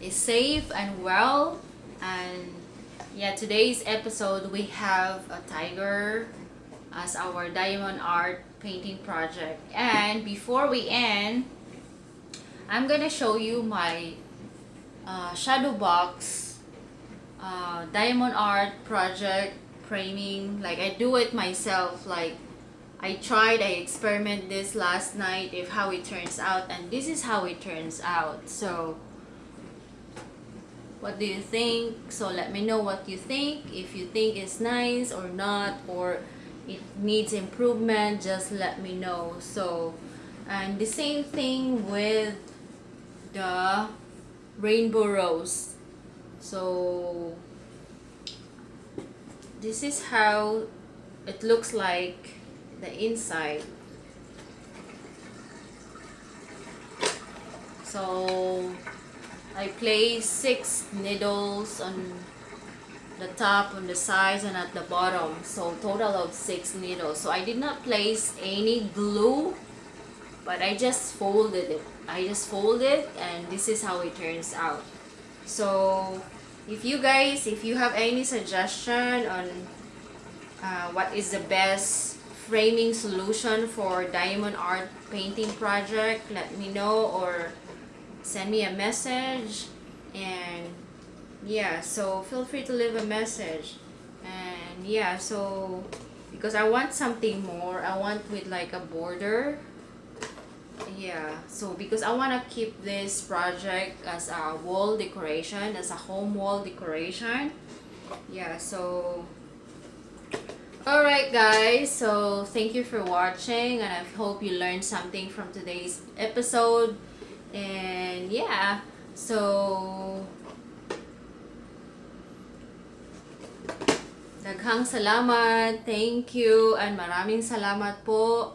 is safe and well. And yeah today's episode we have a tiger as our diamond art painting project. And before we end I'm gonna show you my uh, shadow box uh, diamond art project framing like I do it myself like I tried I experiment this last night if how it turns out and this is how it turns out. So what do you think? So let me know what you think. If you think it's nice or not or it needs improvement just let me know. So and the same thing with the rainbow rose. So this is how it looks like the inside. So I place six needles on the top on the sides and at the bottom. So total of six needles. So I did not place any glue but I just folded it. I just folded it and this is how it turns out. So if you guys if you have any suggestion on uh, what is the best framing solution for diamond art painting project. Let me know or send me a message. And yeah so feel free to leave a message. And yeah so because I want something more. I want with like a border. Yeah so because I want to keep this project as a wall decoration as a home wall decoration. Yeah so alright guys so thank you for watching and I hope you learned something from today's episode. And yeah so daghang salamat. Thank you and maraming salamat po